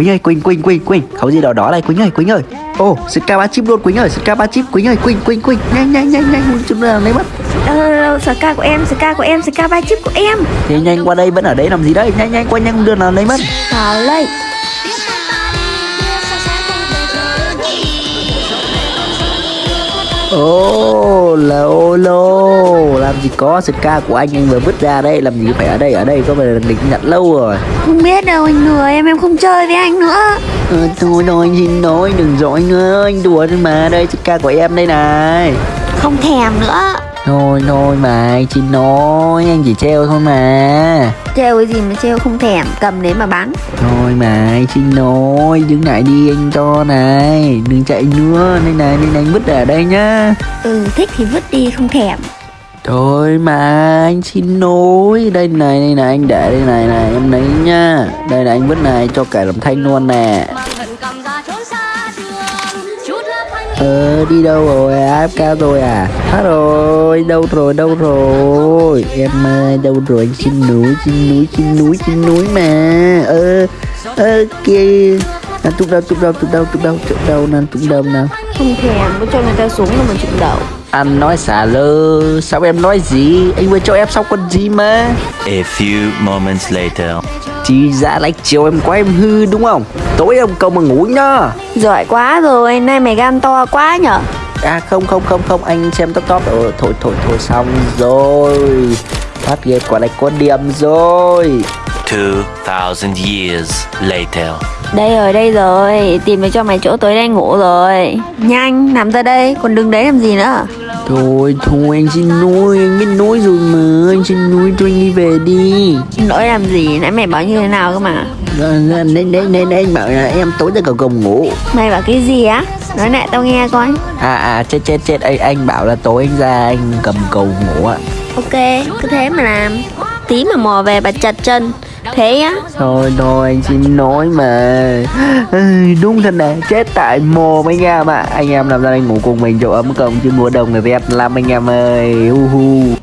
Quỳnh ơi Quỳnh Quỳnh Quỳnh Quỳnh. Khẩu gì đỏ đỏ này Quỳnh ơi Quỳnh ơi. Ồ Ska ba chip luôn Quỳnh ơi Ska ba chip. Quỳnh ơi Quỳnh Quỳnh Quỳnh. Nhanh nhanh nhanh nhanh Chúng ta lấy mất Ờ, Ska của em, Ska của em, Ska ba chip của em. Nhanh nhanh qua đây vẫn ở đấy làm gì đấy Nhanh nhanh qua nhanh đưa nào lấy mất Vào đây Ô là ô lô Làm gì có Ska của anh anh vừa vứt ra đây. Làm gì phải ở đây ở đây? Có phải là định nhận lâu rồi. Không biết đâu anh lừa em, em không chơi với anh nữa. Ờ, Thôi thôi anh xin lỗi đừng dỗi nữa. Anh đùa thôi mà. Đây Ska của em đây này. Không thèm nữa Thôi thôi mà anh xin lỗi Anh chỉ treo thôi mà. Trêu cái gì mà trêu không thèm, cầm đến mà bắn. Thôi mà anh xin lỗi Đứng lại đi anh cho này. Đừng chạy nữa Đây này này anh vứt ở đây nhá. Ừ, thích thì vứt đi, không thèm. Thôi mà anh xin lỗi. Đây này đây này anh để đây này này Em lấy nhá. Đây là anh vứt này cho cả làm thanh luôn nè Ờ đi đâu rồi AFK rồi à? Hết rồi đâu rồi đâu rồi? Em ơi đâu rồi? Anh xin núi xin núi xin núi xin núi mà. Ơ ơ kia Nàng tụng đâu tụng đâu tụng đâu tụng đâu tụng đâu nàng tụng đâu nào Không thèm, có cho người ta xuống là mà chụp đầu. Anh nói xả lơ. Sao em nói gì? Anh vừa cho em xong con gì mà? A few moments later. Chỉ ra lại chiều em quá em hư đúng không Tối em cầu mà ngủ nhá. Giỏi quá rồi, nay mày gan to quá nhở? À không không không không anh xem top top. Rồi thôi thôi thôi xong rồi. Phát ghét quả này có điểm rồi. 2,000 years later. Đây rồi, đây rồi, tìm được cho mày chỗ tối đang ngủ rồi. Nhanh, nằm ra đây, còn đứng đấy làm gì nữa Thôi thôi anh xin lỗi anh biết lỗi rồi mà Anh xin lỗi anh đi về đi. Lỗi làm gì, nãy mày bảo như thế nào cơ mà? Nên nên nên nên anh bảo là em tối ra cầu gồng ngủ. Mày bảo cái gì á, nói lại tao nghe coi. À à chết chết chết anh, anh bảo là tối anh ra anh cầm cầu ngủ ạ. Ok, cứ thế mà làm. Tí mà mò về bà chặt chân Thế á? Thôi thôi, anh xin nói mà. Đúng thật nè, chết tại mồm anh em ạ. Anh em làm ra anh ngủ cùng mình, chỗ ấm công chứ mùa đông này Việt lắm anh em ơi. Hu hu.